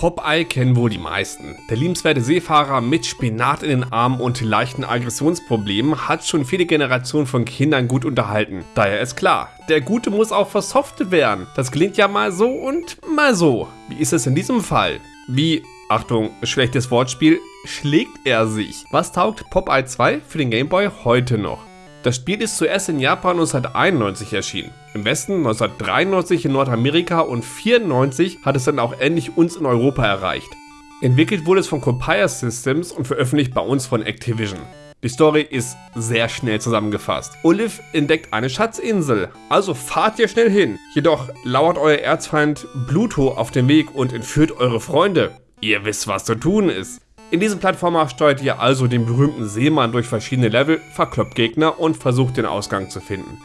Popeye kennen wohl die meisten. Der liebenswerte Seefahrer mit Spinat in den Armen und leichten Aggressionsproblemen hat schon viele Generationen von Kindern gut unterhalten. Daher ist klar, der Gute muss auch versoftet werden. Das klingt ja mal so und mal so. Wie ist es in diesem Fall? Wie, Achtung, schlechtes Wortspiel, schlägt er sich? Was taugt Popeye 2 für den Gameboy heute noch? Das Spiel ist zuerst in Japan 1991 erschienen, im Westen 1993 in Nordamerika und 94 hat es dann auch endlich uns in Europa erreicht. Entwickelt wurde es von Compire Systems und veröffentlicht bei uns von Activision. Die Story ist sehr schnell zusammengefasst. Olive entdeckt eine Schatzinsel, also fahrt ihr schnell hin. Jedoch lauert euer Erzfeind Pluto auf dem Weg und entführt eure Freunde. Ihr wisst, was zu tun ist. In diesem Plattformer steuert ihr also den berühmten Seemann durch verschiedene Level, verkloppt Gegner und versucht den Ausgang zu finden.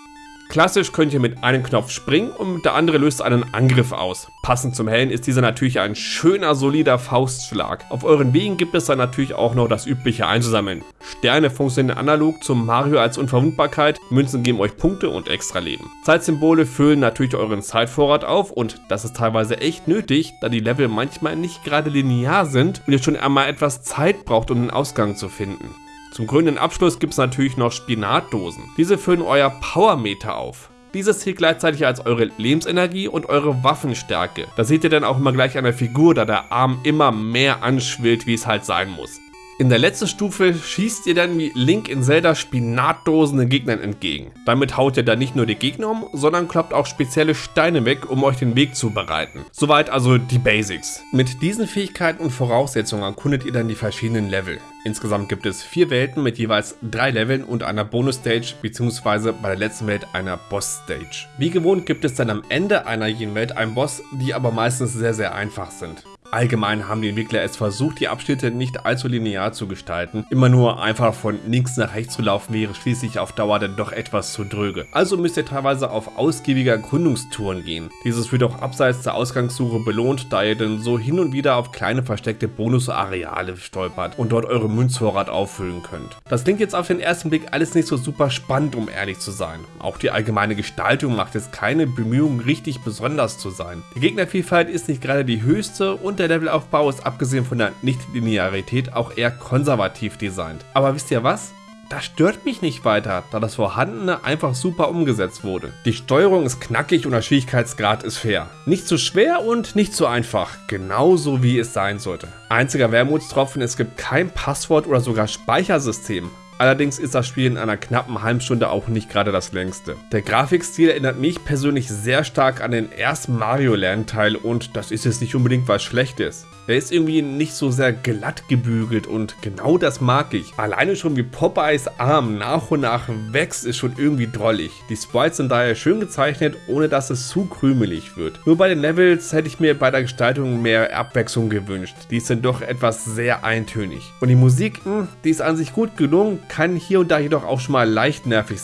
Klassisch könnt ihr mit einem Knopf springen und der andere löst einen Angriff aus. Passend zum Helden ist dieser natürlich ein schöner, solider Faustschlag. Auf euren Wegen gibt es dann natürlich auch noch das übliche einzusammeln. Sterne funktionieren analog zum Mario als Unverwundbarkeit, Münzen geben euch Punkte und extra Leben. Zeitsymbole füllen natürlich euren Zeitvorrat auf und das ist teilweise echt nötig, da die Level manchmal nicht gerade linear sind und ihr schon einmal etwas Zeit braucht, um den Ausgang zu finden. Zum grünen Abschluss gibt es natürlich noch Spinatdosen. Diese füllen euer Powermeter auf. Dieses zählt gleichzeitig als eure Lebensenergie und eure Waffenstärke. Das seht ihr dann auch immer gleich an der Figur, da der Arm immer mehr anschwillt, wie es halt sein muss. In der letzten Stufe schießt ihr dann wie Link in Zelda Spinatdosen den Gegnern entgegen. Damit haut ihr dann nicht nur die Gegner um, sondern kloppt auch spezielle Steine weg, um euch den Weg zu bereiten. Soweit also die Basics. Mit diesen Fähigkeiten und Voraussetzungen erkundet ihr dann die verschiedenen Level. Insgesamt gibt es vier Welten mit jeweils drei Leveln und einer Bonus-Stage bzw. bei der letzten Welt einer Boss-Stage. Wie gewohnt gibt es dann am Ende einer jeden Welt einen Boss, die aber meistens sehr sehr einfach sind. Allgemein haben die Entwickler es versucht, die Abschnitte nicht allzu linear zu gestalten. Immer nur einfach von links nach rechts zu laufen wäre schließlich auf Dauer dann doch etwas zu dröge. Also müsst ihr teilweise auf ausgiebige Erkundungstouren gehen. Dieses wird auch abseits der Ausgangssuche belohnt, da ihr dann so hin und wieder auf kleine versteckte Bonusareale stolpert und dort eure Münzvorrat auffüllen könnt. Das klingt jetzt auf den ersten Blick alles nicht so super spannend, um ehrlich zu sein. Auch die allgemeine Gestaltung macht jetzt keine Bemühungen, richtig besonders zu sein. Die Gegnervielfalt ist nicht gerade die höchste und der Levelaufbau ist abgesehen von der Nicht-Linearität auch eher konservativ designt. Aber wisst ihr was? Das stört mich nicht weiter, da das Vorhandene einfach super umgesetzt wurde. Die Steuerung ist knackig und der Schwierigkeitsgrad ist fair. Nicht zu schwer und nicht zu einfach, genauso wie es sein sollte. Einziger Wermutstropfen, es gibt kein Passwort oder sogar Speichersystem. Allerdings ist das Spiel in einer knappen halben Stunde auch nicht gerade das längste. Der Grafikstil erinnert mich persönlich sehr stark an den ersten Mario-Lernteil und das ist jetzt nicht unbedingt was Schlechtes. Er ist irgendwie nicht so sehr glatt gebügelt und genau das mag ich. Alleine schon wie Popeyes Arm nach und nach wächst, ist schon irgendwie drollig. Die Sprites sind daher schön gezeichnet, ohne dass es zu krümelig wird. Nur bei den Levels hätte ich mir bei der Gestaltung mehr Abwechslung gewünscht. Die sind doch etwas sehr eintönig. Und die Musik, mh, hm, die ist an sich gut gelungen, kann hier und da jedoch auch schon mal leicht nervig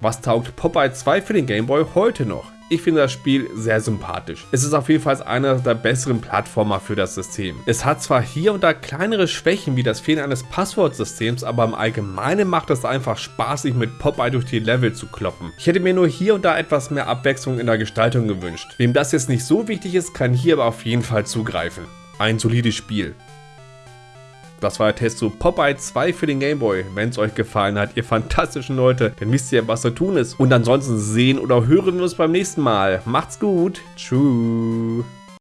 Was taugt Popeye 2 für den Gameboy heute noch? Ich finde das Spiel sehr sympathisch. Es ist auf jeden Fall einer der besseren Plattformer für das System. Es hat zwar hier und da kleinere Schwächen wie das Fehlen eines Passwortsystems, aber im Allgemeinen macht es einfach Spaß, sich mit Popeye durch die Level zu kloppen. Ich hätte mir nur hier und da etwas mehr Abwechslung in der Gestaltung gewünscht. Wem das jetzt nicht so wichtig ist, kann hier aber auf jeden Fall zugreifen. Ein solides Spiel. Das war der Test zu Popeye 2 für den Gameboy. Wenn es euch gefallen hat, ihr fantastischen Leute, dann wisst ihr, was zu tun ist. Und ansonsten sehen oder hören wir uns beim nächsten Mal. Macht's gut. Tschüss.